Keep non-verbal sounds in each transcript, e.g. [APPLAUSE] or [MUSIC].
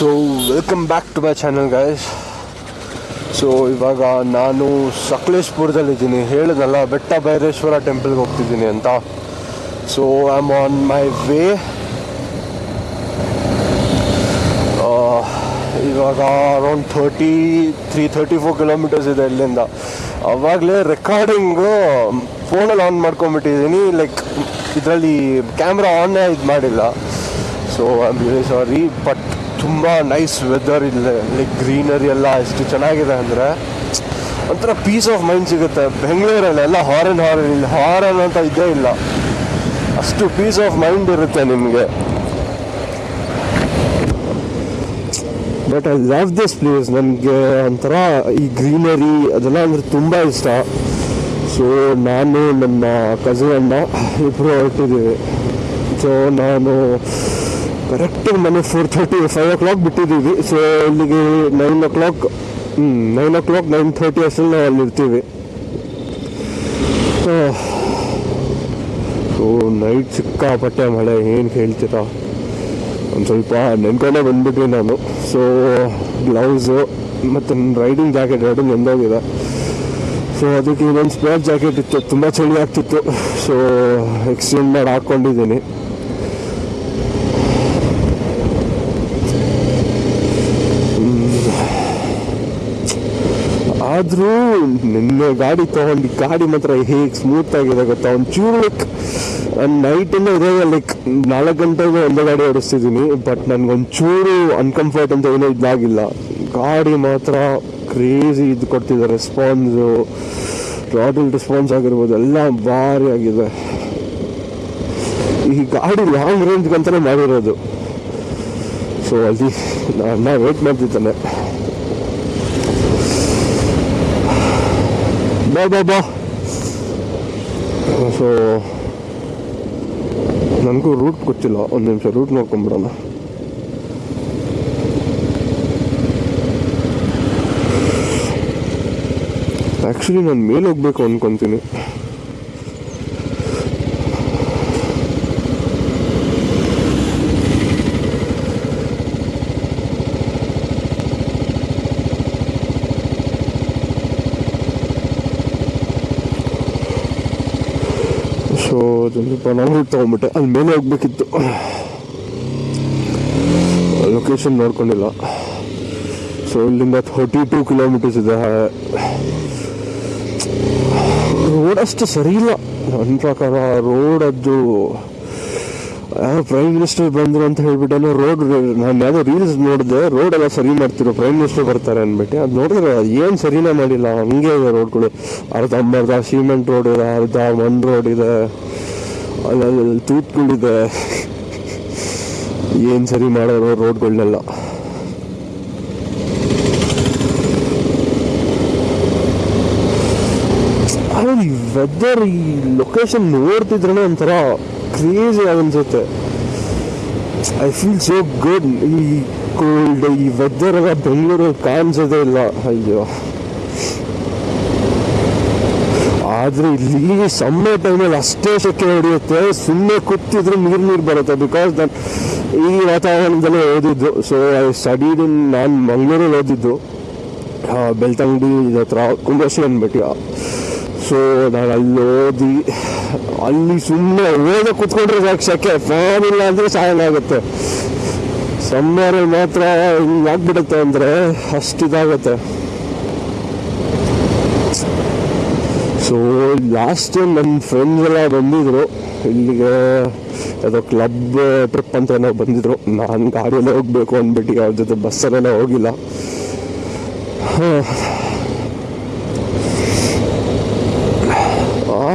So welcome back to my channel guys so ಇವಾಗ ನಾನು ಸಕಲೇಶ್ಪುರದಲ್ಲಿದ್ದೀನಿ ಹೇಳಿದಲ್ಲ, ಬೆಟ್ಟ ಭೈರೇಶ್ವರ ಟೆಂಪಲ್ಗೆ ಹೋಗ್ತಿದ್ದೀನಿ ಅಂತ. So I am on my way ಇವಾಗ around thirty three thirty four kilometres ಇದೆ ಇಲ್ಲಿಂದ. ಅವಾಗಲೇ ರೆಕಾರ್ಡಿಂಗು ಫೋನಲ್ಲಿ ಆನ್ ಮಾಡ್ಕೊಂಬಿಟ್ಟಿದ್ದೀನಿ ಲೈಕ್ ಇದರಲ್ಲಿ ಕ್ಯಾಮ್ರಾ ಆನ್ ಇದು ಮಾಡಿಲ್ಲ. So I am very sorry but ತುಂಬ ನೈಸ್ ವೆದರ್ ಇಲ್ಲೇ ಲೈಕ್ ಗ್ರೀನರಿ ಎಲ್ಲ ಎಷ್ಟು ಚೆನ್ನಾಗಿದೆ ಅಂದರೆ ಒಂಥರ ಪೀಸ್ ಆಫ್ ಮೈಂಡ್ ಸಿಗುತ್ತೆ. ಬೆಂಗಳೂರಲ್ಲಿ ಎಲ್ಲ ಹಾರನ್ ಹಾರನ್ ಇಲ್ಲಿ ಹಾರನ್ ಅಂತ ಇದ್ದೇ ಇಲ್ಲ. ಅಷ್ಟು ಪೀಸ್ ಆಫ್ ಮೈಂಡ್ ಇರುತ್ತೆ ನಿಮಗೆ. But I love this place ನನಗೆ ಒಂಥರ ಈ ಗ್ರೀನರಿ ಅದೆಲ್ಲ ಅಂದರೆ ತುಂಬ ಇಷ್ಟ. ಸೊ ನಾನು ನನ್ನ ಕಸಿನ್ ಅಣ್ಣ ಇಬ್ಬರು ಹೊರಟಿದ್ದೀವಿ. ಸೊ ನಾನು ಕರೆಕ್ಟಾಗಿ ಮನೆ four thirty five o'clock ಬಿಟ್ಟಿದ್ದೀವಿ. ಸೊ ಇಲ್ಲಿಗೆ nine o'clock nine o'clock nine thirty ಅಷ್ಟರಲ್ಲಿ ನಾವು ಅಲ್ಲಿರ್ತೀವಿ. ಸೊ ನೈಟ್ ಸಿಕ್ಕಾಪಟ್ಟೆ ಮಳೆ, ಏನು ಹೇಳ್ತೀರಾ? ಒಂದು ಸ್ವಲ್ಪ ನೆನ್ಕೊಂಡೇ ಬಂದ್ಬಿಟ್ವಿ ನಾನು. ಸೊ ಗ್ಲೌಸು ಮತ್ತು ರೈಡಿಂಗ್ ಜಾಕೆಟ್ ಎರಡು ನೆಂದೋಗಿದೆ ಸೊ ಅದಕ್ಕೆ ಇನ್ನೊಂದು ಸ್ಪೇರ್ ಜಾಕೆಟ್ ಇತ್ತು. ತುಂಬ ಚಳಿ ಆಗ್ತಿತ್ತು. ಸೊ ಎಕ್ಸ್ಚೇಂಜ್ ಮಾಡಿ ಹಾಕ್ಕೊಂಡಿದ್ದೀನಿ ಆದರೂ ನಿನ್ನೆ ಗಾಡಿ ತೊಗೊಂಡು ಗಾಡಿ ಮಾತ್ರ ಹೇಗೆ ಸ್ಮೂತ್ ಆಗಿದೆ ಗೊತ್ತಾ? ಒಂಚೂರು ಲೈಕ್ ನಾನು ನೈಟಿಂದ ಇದೇ ಲೈಕ್ ನಾಲ್ಕು ಗಂಟೆಗೆ ಒಂದೇ ಗಾಡಿ ಓಡಿಸ್ತಿದ್ದೀನಿ ಬಟ್ ನನಗೊಂಚೂರು ಅನ್ಕಂಫರ್ಟ್ ಅಂತ ಏನೋ ಇದಾಗಿಲ್ಲ. ಗಾಡಿ ಮಾತ್ರ ಕ್ರೇಜಿ ಇದು ಕೊಡ್ತಿದೆ ರೆಸ್ಪಾನ್ಸು ರಾಡಲ್ ರೆಸ್ಪಾನ್ಸ್ ಆಗಿರ್ಬೋದು, ಎಲ್ಲ ಭಾರಿ ಆಗಿದೆ. ಈ ಗಾಡಿ ಲಾಂಗ್ ರೇಂಜ್ ಅಂತಲೇ ಮಾಡಿರೋದು. ಸೊ ಅಲ್ಲಿ ನಾನು ವೇಟ್ ಮಾಡ್ತಿದ್ದಾನೆ. ಬಾ ಬಾ ಬಾ ಸೊ ನನಗೂ ರೂಟ್ ಗೊತ್ತಿಲ್ಲ. ಒಂದು ನಿಮಿಷ ರೂಟ್ ನೋಡ್ಕೊಂಬಿಡೋಣ. ಆ್ಯಕ್ಚುಲಿ ನಾನು ಮೇಲೆ ಹೋಗ್ಬೇಕು ಅಂದ್ಕೊತೀನಿ ಸೊ ಸ್ವಲ್ಪ ನಾನು ತೊಗೊಂಬಿಟ್ಟೆ ಅಲ್ಲಿ ಮೇಲೆ ಹೋಗ್ಬೇಕಿತ್ತು. ಲೊಕೇಶನ್ ನೋಡ್ಕೊಂಡಿಲ್ಲ. ಸೊ ಇಲ್ಲಿಂದ ಥರ್ಟಿ ಟೂ ಕಿಲೋಮೀಟರ್ಸ್ ಇದೆ. ರೋಡ್ ಅಷ್ಟು ಸರಿ ಇಲ್ಲ. ನನ್ನ ಪ್ರಕಾರ ರೋಡದ್ದು ಪ್ರೈಮ್ ಮಿನಿಸ್ಟರ್ ಬಂದರು ಅಂತ ಹೇಳ್ಬಿಟ್ಟು ರೋಡ್ ನಾನು ಯಾವುದೋ ರೀಲ್ಸ್ ನೋಡಿದೆ ರೋಡ್ ಎಲ್ಲ ಸರಿ ಮಾಡ್ತಿರೋ ಪ್ರೈಮ್ ಮಿನಿಸ್ಟರ್ ಬರ್ತಾರೆ ಅಂದ್ಬಿಟ್ಟು, ಅದು ನೋಡಿದ್ರೆ ಏನು ಸರಿನೇ ಮಾಡಿಲ್ಲ. ಹಂಗೆ ಇದೆ ರೋಡ್ಗಳು ಅರ್ಧ ಅರ್ಧ ಸಿಮೆಂಟ್ ರೋಡ್ ಇದೆ, ಅರ್ಧ ಮಣ್ಣು ರೋಡ್ ಇದೆ. ಅಲ್ಲಲ್ಲಿ ತೂತ್ಗಳಿದೆ ಏನು ಸರಿ ಮಾಡೋರು ರೋಡ್ಗಳನ್ನೆಲ್ಲ ಈ ವೆದರ್ ಈ ಲೊಕೇಶನ್ ನೋಡ್ತಿದ್ರೆ ಒಂಥರ ಕ್ರೇಜಿ ಅನ್ಸುತ್ತೆ. ಐ ಫೀಲ್ ಸೋ ಗುಡ್ ಈ ಕೋಲ್ಡ್ ಈ ವೆದರ್ ಎಲ್ಲ ಬೆಂಗಳೂರು ಕಾಣಿಸೋದೇ ಇಲ್ಲ. ಅಯ್ಯೋ. ಆದರೆ ಇಲ್ಲಿ ಸಮ್ಮೆ ಟೈಮಲ್ಲಿ ಅಷ್ಟೇ ಸೆಕೆ ಹೊಡೆಯುತ್ತೆ. ಸುಮ್ಮನೆ ಕೂತಿದ್ರೆ ನೀರು ನೀರು ಬರುತ್ತೆ. ಬಿಕಾಸ್ ನಾನು ಈ ವಾತಾವರಣದಲ್ಲೇ ಓದಿದ್ದು. ಸೊ ಐ ಸ್ಟಡೀಡ್ ಇನ್ ನಾನು ಮಂಗಳೂರಲ್ಲಿ ಓದಿದ್ದು. ಬೆಳ್ತಂಗಡಿ ಹತ್ರ ಕುಂಬಶ್ರೀ ಅಂದ್ಬಿಟ್ಟು ಸೊ ನಾನು ಅಲ್ಲಿ ಓದಿ ಅಲ್ಲಿ ಸುಮ್ಮನೆ ಓದ ಕೂತ್ಕೊಂಡ್ರೆ ಸಾಕು ಸೆಕೆ ಫ್ಯಾನ್ ಇಲ್ಲ ಅಂದರೆ ಆಗುತ್ತೆ. ಸಮ್ಮರಲ್ಲಿ ಮಾತ್ರ ಹಿಂಗೆ ಆಗ್ಬಿಡುತ್ತೆ ಅಂದರೆ ಅಷ್ಟಿದಾಗುತ್ತೆ ಸೊ ಲಾಸ್ಟ್ ಟೈಮ್ ನನ್ನ ಫ್ರೆಂಡ್ಸ್ ಎಲ್ಲ ಬಂದಿದ್ರು. ಇಲ್ಲಿಗೆ ಯಾವುದೋ ಕ್ಲಬ್ ಟ್ರಿಪ್ ಅಂತ ಏನೋ ಬಂದಿದ್ರು. ನಾನು ಗಾಡಿಯಲ್ಲೇ ಹೋಗಬೇಕು ಅಂದ್ಬಿಟ್ಟು ಅವ್ರ ಜೊತೆ ಬಸ್ಸಲ್ಲೆಲ್ಲ ಹೋಗಿಲ್ಲ.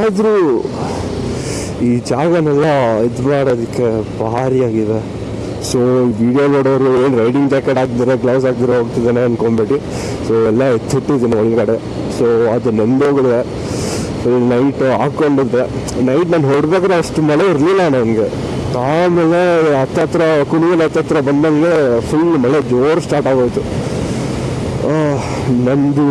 ಆದರೂ ಈ ಜಾಗನೆಲ್ಲ ಇದು ಮಾಡೋದಕ್ಕೆ ಆಗಿದೆ. ಸೊ ವಿಡಿಯೋ ನೋಡೋರು ಏನು ರೈಡಿಂಗ್ ಜಾಕೆಟ್ ಹಾಕ್ದಿರೋ ಗ್ಲೌಸ್ ಹಾಕ್ದಿರೋ ಹೋಗ್ತಿದ್ದಾನೆ ಅಂದ್ಕೊಂಬಿಟ್ಟು ಸೊ ಎಲ್ಲ ಎತ್ತಿಟ್ಟಿದ್ದೀನಿ ಒಳಗಡೆ. ಸೊ ಅದು ನೆಂದೋಗಿದೆ. ನೈಟ್ ಹಾಕ್ಕೊಂಡಿದ್ದೆ. ನೈಟ್ ನಾನು ಹೊಡ್ಬೇಕಾದ್ರೆ ಅಷ್ಟು ಮಳೆ ಇರಲಿಲ್ಲ ನನಗೆ. ಆಮೇಲೆ ಹತ್ತತ್ರ ಕುಣಿಗಲ್ ಹತ್ತತ್ರ ಬಂದಂಗೆ ಫುಲ್ ಮಳೆ ಜೋರು ಸ್ಟಾರ್ಟ್ ಆಗೋಯ್ತು. ನಂದು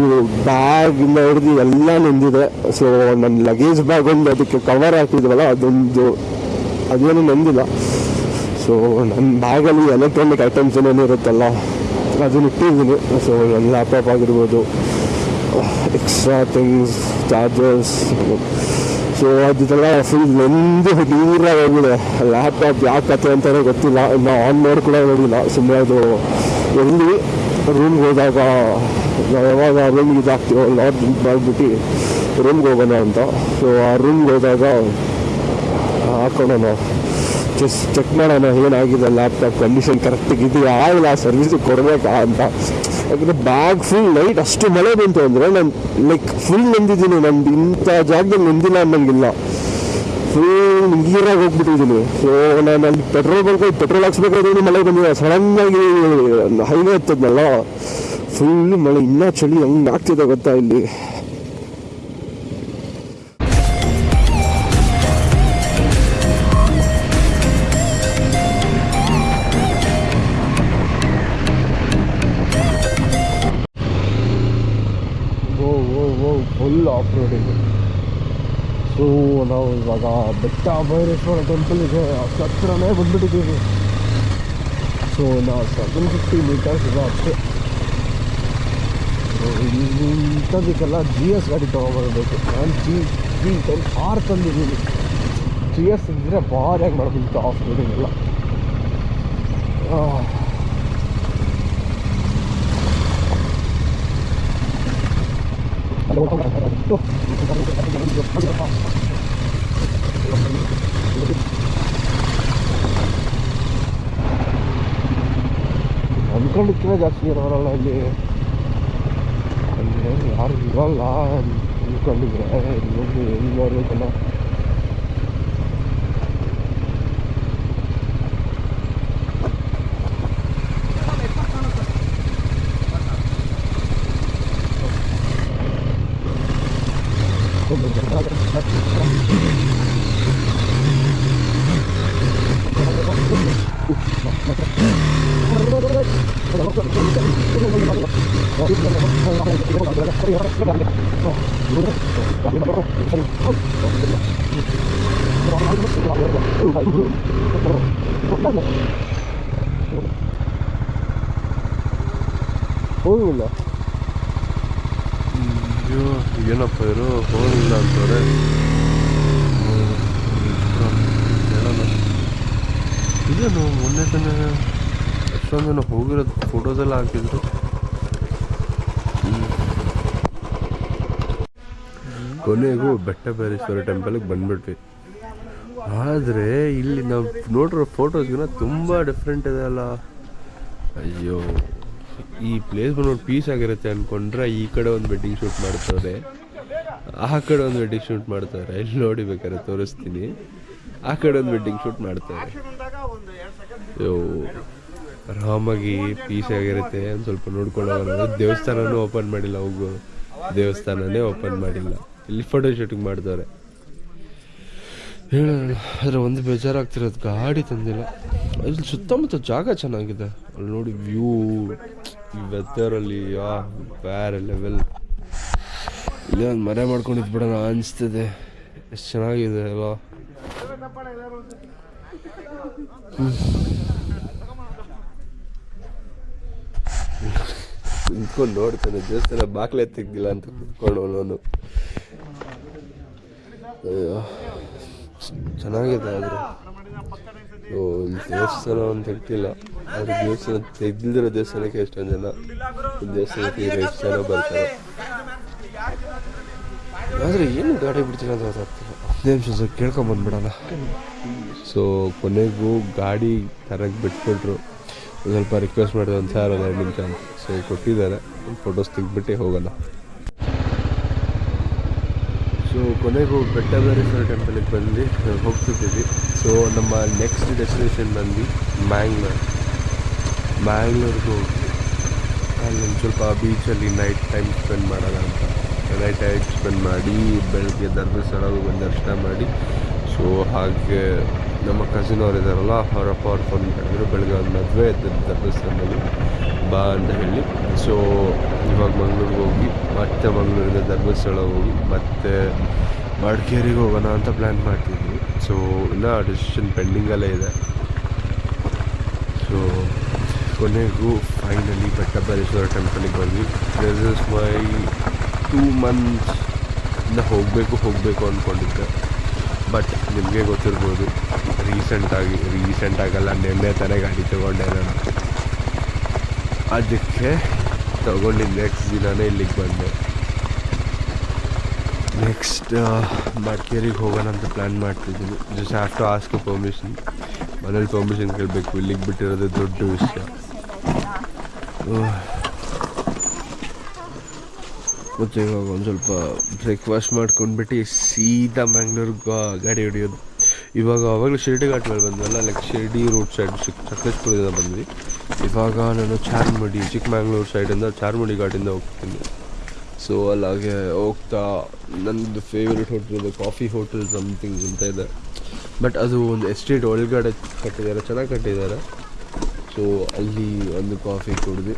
ಬ್ಯಾಗ್ ಹಿಡಿದು ಎಲ್ಲ ನಂದಿದೆ. ಸೊ ನನ್ನ ಲಗೇಜ್ ಬ್ಯಾಗ್ ಒಂದು ಅದಕ್ಕೆ ಕವರ್ ಹಾಕಿದ್ವಲ್ಲ, ಅದೊಂದು, ಅದೇನು ನಂದಿಲ್ಲ. ಸೊ ನನ್ನ ಬ್ಯಾಗಲ್ಲಿ ಎಲೆಕ್ಟ್ರಾನಿಕ್ ಐಟಮ್ಸ್ ಏನೇನು ಇರುತ್ತಲ್ಲ, ಅದನ್ನ ಇಟ್ಟಿದ್ದೀನಿ. ಸೊ ನನ್ನ ಲ್ಯಾಪ್ಟಾಪ್ ಆಗಿರ್ಬೋದು ಎಕ್ಸ್ಟ್ರಾ ಥಿಂಗ್ಸ್ ಚಾರ್ಜರ್ಸ್ ಸೊ ಅದೆಲ್ಲ ಫುಲ್ ನೆಂದು ದೂರ ಹೋಗಿದೆ. ಲ್ಯಾಪ್ಟಾಪ್ ಯಾವ ಕತೆ ಅಂತಲೇ ಗೊತ್ತಿಲ್ಲ. ಇನ್ನು ಆನ್ ಮಾಡಿ ಕೂಡ ನೋಡಿಲ್ಲ. ಸುಮ್ಮನೆ ಅದು ಎಲ್ಲಿ ರೂಮ್ಗೆ ಹೋದಾಗ ನಾವು ಯಾವಾಗ ರೂಮ್ಗೆ ಇದಾಗ್ತೀವೋ ಲಾಡ್ ಮಾಡಿಬಿಟ್ಟು ರೂಮ್ಗೆ ಹೋಗೋಣ ಅಂತ. ಸೊ ಆ ರೂಮ್ಗೆ ಹೋದಾಗ ಹಾಕೋಣ ಚೆಸ್ ಚೆಕ್ ಮಾಡೋಣ, ಏನಾಗಿದೆ ಲ್ಯಾಪ್ಟಾಪ್ ಕಂಡೀಷನ್ ಕರೆಕ್ಟಾಗಿ ಇದೆಯಾ ಆ ಸರ್ವಿಸ್ ಕೊಡಬೇಕಾ ಅಂತ. ಯಾಕಂದರೆ ಬ್ಯಾಗ್ ಫುಲ್ ನೈಟ್ ಅಷ್ಟು ಮಳೆ ಬಂತು ಅಂದರೆ ನಾನು ಲೈಕ್ ಫುಲ್ ನಂದಿದ್ದೀನಿ. ನಂದು ಇಂಥ ಜಾಗದಲ್ಲಿ ನಂದಿಲ್ಲ ಅನ್ನಂಗಿಲ್ಲ. ಫುಲ್ ನೀರಾಗಿ ಹೋಗ್ಬಿಟ್ಟಿದ್ದೀನಿ. ಸೊ ನಾನು ಅಲ್ಲಿ ಪೆಟ್ರೋಲ್ ಬಂಕ್ ಪೆಟ್ರೋಲ್ ಹಾಕ್ಸ್ಬೇಕಾದ್ರೆ ಮಳೆ ಬಂದಿದೆ. ಸಡನ್ನಾಗಿ ಹೈವೇ ಹತ್ತದ್ನಲ್ಲ. ಫುಲ್ ಮಳೆ, ಇನ್ನೂ ಚಳಿ ಹೆಂಗೆ ಆಗ್ತಿದೆ ಗೊತ್ತಾ ಇಲ್ಲಿ? ಫುಲ್ ಆಫ್ ರೋಡಿಂಗ್ ನಾವು ಇವಾಗ ಬೆಟ್ಟ ಭೈರೇಶ್ವರ ಟೆಂಪಲ್ಗೆ ಹತ್ತಿರನೇ ಬಂದ್ಬಿಟ್ಟಿದ್ದೀವಿ. ಸೊ ನಾವು ಸೆವೆನ್ ಫಿಫ್ಟಿ ಮೀಟರ್ಸ್ ಇದೆ ಅಷ್ಟೇ. ಇಂಥದಕ್ಕೆಲ್ಲ ಜಿ ಎಸ್ ಗಾಡಿ ತೊಗೊಬರ್ಬೇಕು ನಾನು ಜಿ ಜಿ ಟೆನ್ ಆರ್ ತಂದಿದ್ದೀನಿ ಜಿ ಎಸ್ ಇದ್ದರೆ ಭಾರಿಯಾಗಿ ಮಾಡ್ಬಿಟ್ಟು ಆಫ್ ರೋಡಿಂಗ್ ಎಲ್ಲ ಆ. ಅನ್ಕೊಂಡಿಕ್ಕಿಂತ ಜಾಸ್ತಿ ಇರೋರಲ್ಲ ಇಲ್ಲಿ ಅಲ್ಲಿ ಯಾರು ಇರಲ್ಲ ಅನ್ಕೊಂಡಿದ್ರೆ ಇಲ್ಲಿ ಹೋಗಿ ಎಲ್ಲಿ ನೋಡ್ಬೇಕಲ್ಲ ಹೋಗಿಲ್ಲ ಅಯ್ಯೋ ಏನಪ್ಪ ಇವರು ಹೋಗಿಲ್ಲ ಅಂತವ್ರೆ ಹೇಳೋಣ ಇದೇನು ಮೊನ್ನೆ ತಾನೇ ಎಷ್ಟೊಂದು ಜನ ಹೋಗಿರೋದು ಫೋಟೋಸೆಲ್ಲ ಹಾಕಿದ್ರು. ಕೊನೆಗೂ ಬೆಟ್ಟ ಭೈರೇಶ್ವರ ಟೆಂಪಲ್ಗೆ ಬಂದ್ಬಿಟ್ವಿ. ಆದರೆ ಇಲ್ಲಿ ನಾವು ನೋಡಿರೋ ಫೋಟೋಸ್ಗಿನ ತುಂಬ ಡಿಫ್ರೆಂಟ್ ಇದೆ ಅಲ್ಲ. ಅಯ್ಯೋ, ಈ ಪ್ಲೇಸ್ ಬಂದ್ಬಿಟ್ಟು ಪೀಸ್ ಆಗಿರುತ್ತೆ ಅಂದ್ಕೊಂಡ್ರೆ ಈ ಕಡೆ ಒಂದು ವೆಡ್ಡಿಂಗ್ ಶೂಟ್ ಮಾಡ್ತಾರೆ, ಆ ಕಡೆ ಒಂದು ವೆಡ್ಡಿಂಗ್ ಶೂಟ್ ಮಾಡ್ತಾರೆ. ಇಲ್ಲಿ ನೋಡಿ ಬೇಕಾದ್ರೆ ತೋರಿಸ್ತೀನಿ. ಆ ಕಡೆ ಒಂದು ವೆಡ್ಡಿಂಗ್ ಶೂಟ್ ಮಾಡ್ತಾರೆ. ಅಯ್ಯೋ. ಆರಾಮಾಗಿ ಪೀಸ್ ಆಗಿರುತ್ತೆ ಒಂದು ಸ್ವಲ್ಪ ನೋಡ್ಕೊಂಡು ದೇವಸ್ಥಾನನೂ ಓಪನ್ ಮಾಡಿಲ್ಲ, ಹೋಗು. ದೇವಸ್ಥಾನನೇ ಓಪನ್ ಮಾಡಿಲ್ಲ. ಇಲ್ಲಿ ಫೋಟೋ ಶೂಟಿಂಗ್ ಮಾಡ್ತಾರೆ. ಹೇಳೋಣ. ಆದರೆ ಒಂದು ಬೇಜಾರಾಗ್ತಿರೋದು, ಗಾಡಿ ತಂದಿಲ್ಲ. ಅಲ್ಲಿ ಸುತ್ತಮುತ್ತ ಜಾಗ ಚೆನ್ನಾಗಿದೆ. ಅಲ್ಲಿ ನೋಡಿ ವ್ಯೂ ಈ ವೆದರಲ್ಲಿ ಯಾ, ಬೇರೆ ಲೆವೆಲ್ ಇಲ್ಲೇ ಒಂದು ಮರೆ ಮಾಡ್ಕೊಂಡಿದ್ದು ಬಿಡೋಣ ಅನಿಸ್ತದೆ. ಎಷ್ಟು ಚೆನ್ನಾಗಿದೆ ಅಲ್ವಾ? ಕುತ್ಕೊಂಡು ನೋಡ್ತಾನೆ, ದೇವಸ್ಥಾನ ಬಾಗ್ಲೇ ತೆಗ್ದಿಲ್ಲ ಅಂತ ಕುತ್ಕೊಂಡು ಅವನು ಚೆನ್ನಾಗಿದೆ ಆದರೆ. ದೇವಸ್ಥಾನ ಅಂತ ತೆಗ್ದಿಲ್ಲ ಆದರೆ ದೇವಸ್ಥಾನ ತೆಗ್ದಿರೋ ದೇವಸ್ಥಾನಕ್ಕೆ ಎಷ್ಟೊಂದು ಜನ ದೇವಸ್ಥಾನಕ್ಕೆ ಎಷ್ಟು ಜನ ಬರ್ತಾರೆ. ಆದರೆ ಏನು ಗಾಡಿ ಬಿಡ್ತೀನಿ ಅಂತ ಗೊತ್ತಾಗ್ತಿಲ್ಲ. ಹದಿನೈದು ನಿಮಿಷ ಸ್ವಲ್ಪ ಕೇಳ್ಕೊಂಬಂದ್ಬಿಡೋಣ ಸೊ ಕೊನೆಗೂ ಗಾಡಿ ತರಕ್ಕೆ ಬಿಟ್ಬಿಟ್ರು. ಸ್ವಲ್ಪ ರಿಕ್ವೆಸ್ಟ್ ಮಾಡಿದೆ ಒಂದು ಸಾವಿರ ನಿಮಿಷ ಅಂತ. ಸೊ ಕೊಟ್ಟಿದ್ದಾರೆ. ಫೋಟೋಸ್ ತೆಗ್ದುಬಿಟ್ಟೆ ಹೋಗೋಣ. ಸೊ ಕೊನೆಗೂ ಬೆಟ್ಟಬೇರೇಶ್ವರ ಟೆಂಪಲಿಗೆ ಬಂದು ಹೋಗ್ತಿದ್ದೀವಿ. ಸೊ ನಮ್ಮ ನೆಕ್ಸ್ಟ್ ಡೆಸ್ಟಿನೇಷನ್ ಬಂದು ಮ್ಯಾಂಗ್ಳೂರ್ ಮ್ಯಾಂಗ್ಳೂರ್ಗೆ ಹೋಗ್ತೀವಿ ಅಲ್ಲಿ ಒಂದು ಸ್ವಲ್ಪ ಬೀಚಲ್ಲಿ ನೈಟ್ ಟೈಮ್ ಸ್ಪೆಂಡ್ ಮಾಡೋಣ ಅಂತ. ನೈಟ್ ಟೈಮ್ ಸ್ಪೆಂಡ್ ಮಾಡಿ, ಬೆಳಗ್ಗೆ ಧರ್ಮಸ್ಥಳಕ್ಕೆ ಬಂದು ದರ್ಶನ ಮಾಡಿ. ಸೊ ಹಾಗೆ ನಮ್ಮ ಕಸಿನ್ ಅವ್ರು ಇದ್ದಾರಲ್ಲ ಅವರಪ್ಪ ಅವ್ರು ಫೋನ್ ಮಾಡಿದ್ರು ಬೆಳಗ್ಗೆ ಒಂದು ಮದುವೆ ಇದ್ದದ್ದು ಧರ್ಮಸ್ಥಳದಲ್ಲಿ ಬಾ ಅಂತ ಹೇಳಿ. ಸೊ ಇವಾಗ ಮಂಗ್ಳೂರಿಗೆ ಹೋಗಿ, ಮತ್ತೆ ಮಂಗಳೂರಿಂದ ಧರ್ಮಸ್ಥಳ ಹೋಗಿ, ಮತ್ತೆ ಮಡಿಕೇರಿಗೆ ಹೋಗೋಣ ಅಂತ ಪ್ಲ್ಯಾನ್ ಮಾಡ್ತಿದ್ವಿ. ಸೊ ಇನ್ನೂ ಡಿಸಿಷನ್ ಪೆಂಡಿಂಗಲ್ಲೇ ಇದೆ. ಸೊ ಕೊನೆಗೂ ಫೈನಲಿ ಬೆಟ್ಟಬರೇಶ್ವರ ಟೆಂಪಲಿಗೆ ಬಂದ್ವಿ. This is my two months ಇನ್ನು ಹೋಗಬೇಕು ಹೋಗಬೇಕು ಅಂದ್ಕೊಂಡಿದ್ದೆ ಬಟ್ ನಿಮಗೆ ಗೊತ್ತಿರ್ಬೋದು ರೀಸೆಂಟಾಗಿ ರೀಸೆಂಟಾಗಲ್ಲ ನಿನ್ನೆ ತಾನೇ ಗಾಡಿ ತೊಗೊಂಡೆ ನಾನು. ಅದಕ್ಕೆ ತಗೊಂಡಿದ್ದು ನೆಕ್ಸ್ಟ್ ದಿನವೇ ಇಲ್ಲಿಗೆ ಬಂದೆ. ನೆಕ್ಸ್ಟ್ ಮಡಿಕೇರಿಗೆ ಹೋಗೋಣ ಅಂತ ಪ್ಲ್ಯಾನ್ ಮಾಡ್ತಿದ್ದೀನಿ. Just have to ask permission ಮನೇಲಿ ಪರ್ಮಿಷನ್ ಕೇಳಬೇಕು, ಇಲ್ಲಿಗೆ ಬಿಟ್ಟಿರೋದು ದೊಡ್ಡ ವಿಷಯ. ಮತ್ತು ಇವಾಗ ಒಂದು ಸ್ವಲ್ಪ ಬ್ರೇಕ್ಫಾಸ್ಟ್ ಮಾಡ್ಕೊಂಡ್ಬಿಟ್ಟು ಸೀದಾ ಮ್ಯಾಂಗ್ಳೂರ್ಗೆ ಗಾಡಿ ಹೊಡಿಯೋದು. ಇವಾಗ ಅವಾಗಲೂ ಶಿರ್ಡಿ ಘಾಟ್ ಮೇಲೆ ಬಂದ್ವಲ್ಲ ಲೈಕ್ ಶಿರ್ಡಿ ರೋಡ್ ಸೈಡ್ ಸಕಲೇಶ್ಪುರದಿಂದ ಬಂದ್ವಿ. ಇವಾಗ ನಾನು ಚಾರ್ಮಡಿ ಚಿಕ್ಕಮಂಗ್ಳೂರು ಸೈಡಿಂದ ಚಾರ್ಮಡಿ ಘಾಟಿಂದ ಹೋಗ್ತೀನಿ. ಸೊ ಅಲ್ಲಾಗೆ ಹೋಗ್ತಾ ನನ್ನದು favourite hotel coffee hotel something ಅಂತ ಇದೆ. ಬಟ್ ಅದು ಒಂದು ಎಸ್ಟೇಟ್ ಒಳಗಡೆ ಕಟ್ಟಿದ್ದಾರೆ, ಚೆನ್ನಾಗಿ ಕಟ್ಟಿದ್ದಾರೆ. ಸೊ ಅಲ್ಲಿ ಒಂದು ಕಾಫಿ ಕುಡಿದು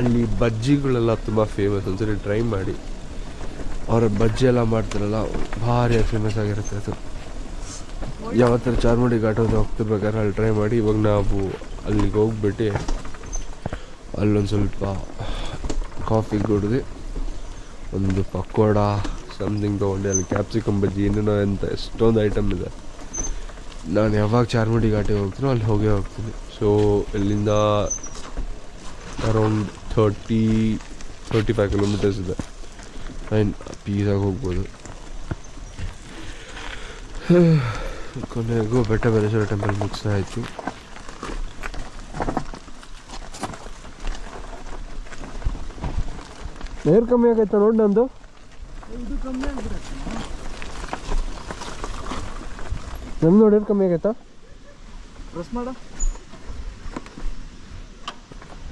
ಅಲ್ಲಿ ಬಜ್ಜಿಗಳೆಲ್ಲ ತುಂಬ ಫೇಮಸ್ ಒಂದ್ಸರಿ ಟ್ರೈ ಮಾಡಿ. ಅವರ ಬಜ್ಜಿ ಎಲ್ಲ ಮಾಡ್ತಾರಲ್ಲ, ಭಾರಿ ಫೇಮಸ್ ಆಗಿರುತ್ತೆ ಅದು. ಯಾವತ್ತರ ಚಾರ್ಮಡಿ ಘಾಟ್ ಹೋಗ್ತಿರ್ಬೇಕಾದ್ರೆ ಅಲ್ಲಿ ಟ್ರೈ ಮಾಡಿ. ಇವಾಗ ನಾವು ಅಲ್ಲಿಗೆ ಹೋಗ್ಬಿಟ್ಟು ಅಲ್ಲೊಂದು ಸ್ವಲ್ಪ ಕಾಫಿ ಕುಡಿದು ಒಂದು ಪಕೋಡ ಸಮಥಿಂಗ್ ತೊಗೊಂಡು ಅಲ್ಲಿ ಕ್ಯಾಪ್ಸಿಕಮ್ ಬಜ್ಜಿ ಇನ್ನೂ ಅಂತ ಎಷ್ಟೊಂದು ಐಟಮ್ ಇದೆ. ನಾನು ಯಾವಾಗ ಚಾರ್ಮಡಿ ಘಾಟಿಗೆ ಹೋಗ್ತೀನೋ ಅಲ್ಲಿ ಹೋಗೇ ಹೋಗ್ತೀನಿ. ಸೊ ಇಲ್ಲಿಂದ around thirty thirty five kilometres ಇದೆ ಆ್ಯಂಡ್ ಪೀಸಾಗಿ ಹೋಗ್ಬೋದು. [SIGHS] ಕೊನೆಗೂ ಬೆಟ್ಟ ಬರೇಶ್ವರ ಟೆಂಪಲ್ ಮುಗಿಸಾಯಿತು ಏರ್ ಕಮ್ಮಿ ಆಗೈತಾ ನೋಡಿ ನಂದು? ನಮ್ದು ನೋಡಿ ಏರ್ ಕಮ್ಮಿ ಆಗೈತಾ? ಪ್ರೆಸ್ ಮಾಡ.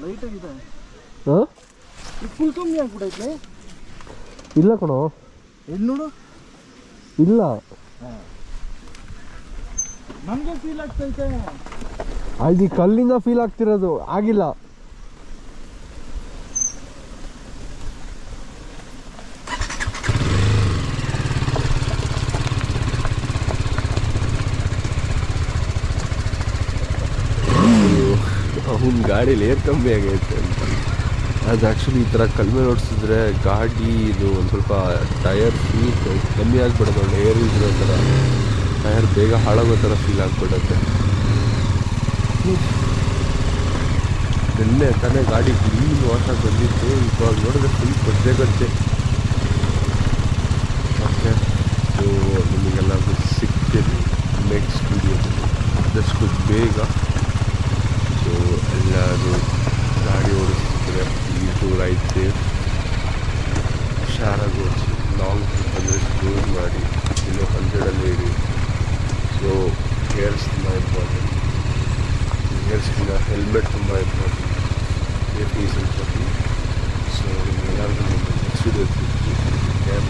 ಲೈಟ್ ಆಗಿದೆ. ಹಾಂ ಫುಲ್ ಕಮ್ಮಿ ಆಗ್ಬಿಟ್ಟೈತೆ ಇಲ್ಲ ಕಣೋ. ಎಲ್ಲಿ ನೋಡು? ಇಲ್ಲ. ನಮಗೆ ಫೀಲ್ ಆಗ್ತೈತೆ. ಅದು ಕಲ್ಲಿಂದ ಫೀಲ್ ಆಗ್ತಿರೋದು. ಆಗಿಲ್ಲ. ಅವನ ಗಾಡೀಲಿ ಏರ್ ಕಮ್ಮಿ ಆಗೈತೆ. ಅಂತ ಅದು ಆ್ಯಕ್ಚುಲಿ ಈ ಥರ ಕಡಿಮೆ ಓಡಿಸಿದ್ರೆ ಗಾಡಿ ಇದು ಒಂದು ಸ್ವಲ್ಪ ಟಯರ್ ಫೀಲ್ ಕಮ್ಮಿ ಆಗಿಬಿಡೋದು ಒಳ್ಳೆ ಏರ್ ಇರೋ ಥರ. ಟಯರ್ ಬೇಗ ಹಾಳಾಗೋ ಥರ ಫೀಲ್ ಆಗಿಬಿಡುತ್ತೆ. ನಿನ್ನೆ ತಾನೇ ಗಾಡಿ ಕ್ಲೀನ್ ವಾಶ್ ಆಗಿ ಬಂದಿತ್ತು, ಇವಾಗ ನೋಡಿದ್ರೆ ಫುಲ್ ಗದ್ದೆ ಗದ್ದೆ. ಓಕೆ ಸೊ ನಿಮಗೆಲ್ಲರಿಗೂ ಸಿಗ್ತೀನಿ ನೆಕ್ಸ್ಟ್ ವೀಡಿಯೋದಲ್ಲಿ ಆದಷ್ಟು ಬೇಗ. ಸೊ ಎಲ್ಲರೂ ಗಾಡಿ ಓಡಿಸ್ತಿದ್ರೆ there, D2 right there. Shara goes long 100 cruise ಮಾಡಿ ಇಲ್ಲೂ ಹಂಡ್ರೆಡಲ್ಲಿ ಇಡಿ ಸೊ ಗೇರ್ಸ್ ತುಂಬ ಇಂಪಾರ್ಟೆಂಟ್ ಗೇರ್ಸ್ಗಿಂತ ಹೆಲ್ಮೆಟ್ ತುಂಬ important safety is important so ನಿಮ್ಗೆ ಎಲ್ಲರಿಗೂ ನೆಕ್ಸ್ಟ್ ವೀಡಿಯೋ ಕ್ಯಾಬ್